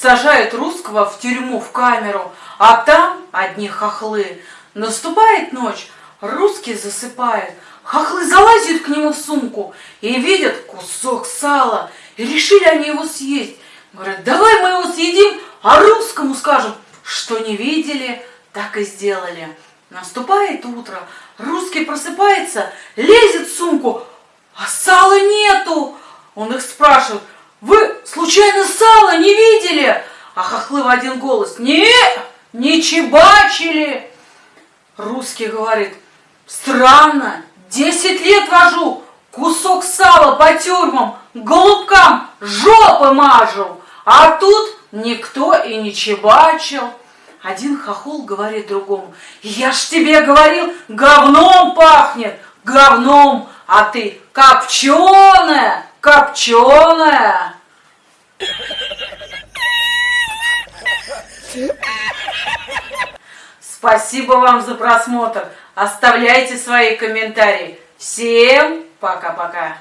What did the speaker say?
Сажают русского в тюрьму, в камеру, а там одни хохлы. Наступает ночь, русский засыпает, хохлы залазят к нему в сумку и видят кусок сала. И решили они его съесть. Говорят, давай мы его съедим, а русскому скажем, что не видели, так и сделали. Наступает утро, русский просыпается, лезет в сумку, а сала нету. Сало не видели? А хохлы в один голос, не, не чебачили. Русский говорит, странно, десять лет вожу, кусок сала по тюрьмам, голубкам жопы мажу, а тут никто и не чебачил. Один хохол говорит другому, я ж тебе говорил, говном пахнет, говном, а ты копченая, копченая. Спасибо вам за просмотр. Оставляйте свои комментарии. Всем пока-пока.